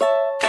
you